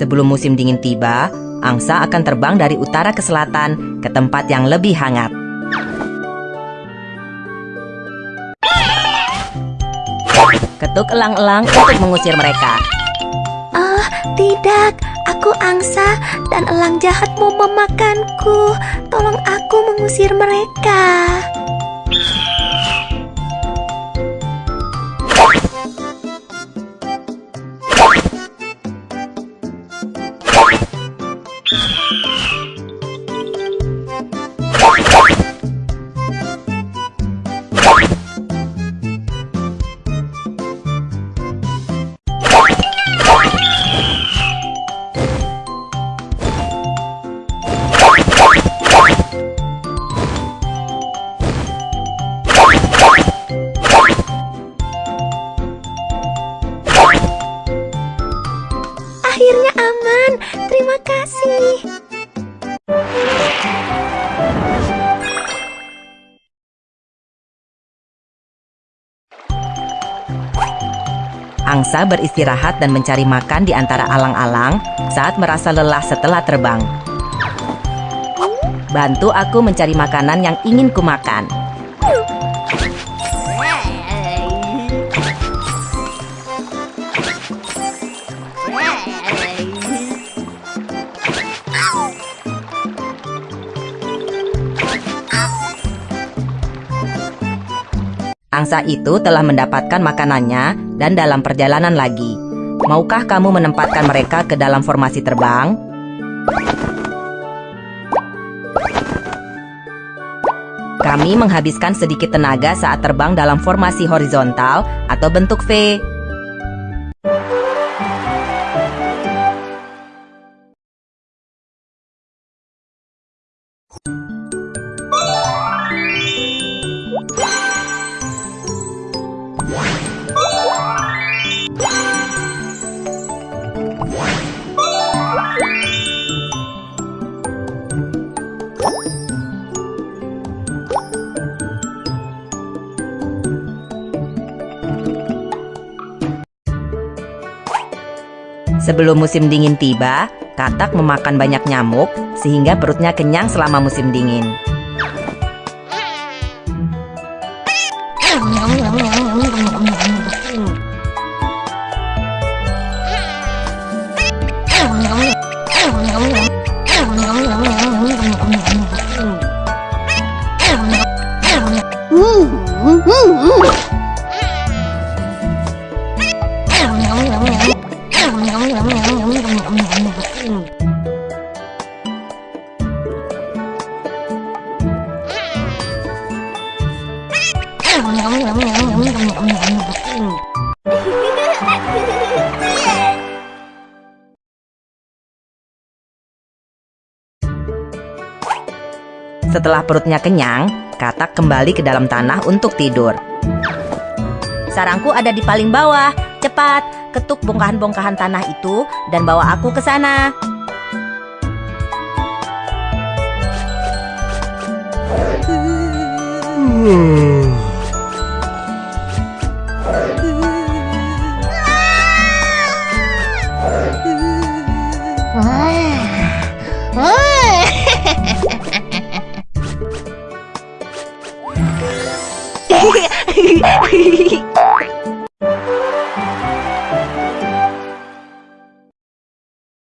Sebelum musim dingin tiba, angsa akan terbang dari utara ke selatan ke tempat yang lebih hangat. Ketuk elang-elang untuk mengusir mereka. Ah, tidak. Aku angsa dan elang jahat mau memakanku. Tolong aku mengusir mereka. Aman. Terima kasih. Angsa beristirahat dan mencari makan di antara alang-alang saat merasa lelah setelah terbang. Bantu aku mencari makanan yang ingin kumakan. Angsa itu telah mendapatkan makanannya dan dalam perjalanan lagi. Maukah kamu menempatkan mereka ke dalam formasi terbang? Kami menghabiskan sedikit tenaga saat terbang dalam formasi horizontal atau bentuk V. Sebelum musim dingin tiba, katak memakan banyak nyamuk sehingga perutnya kenyang selama musim dingin. Setelah perutnya kenyang, katak kembali ke dalam tanah untuk tidur. Sarangku ada di paling bawah. Cepat, ketuk bongkahan-bongkahan tanah itu dan bawa aku ke sana. 嘿嘿嘿嘿嘿嘿。